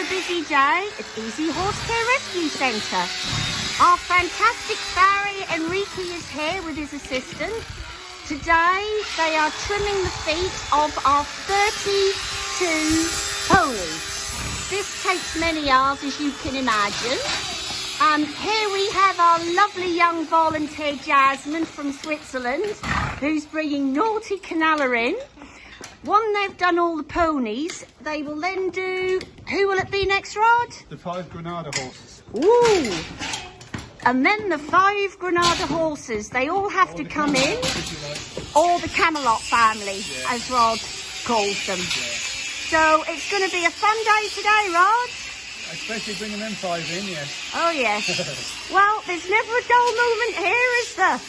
a busy day at Easy Horse Care Rescue Centre. Our fantastic farrier Enrique is here with his assistant. Today they are trimming the feet of our 32 ponies. This takes many hours as you can imagine. Um, here we have our lovely young volunteer Jasmine from Switzerland who's bringing Naughty Canalla in. One they've done all the ponies, they will then do, who will it be next Rod? The five Granada horses. Ooh! And then the five Granada horses, they all have Or to come Camelot, in, like. or the Camelot family, Yeah. as Rod calls them. Yeah. So it's going to be a fun day today, Rod. Especially bringing them five in, yes. Oh yes. well, there's never a dull moment here, is there?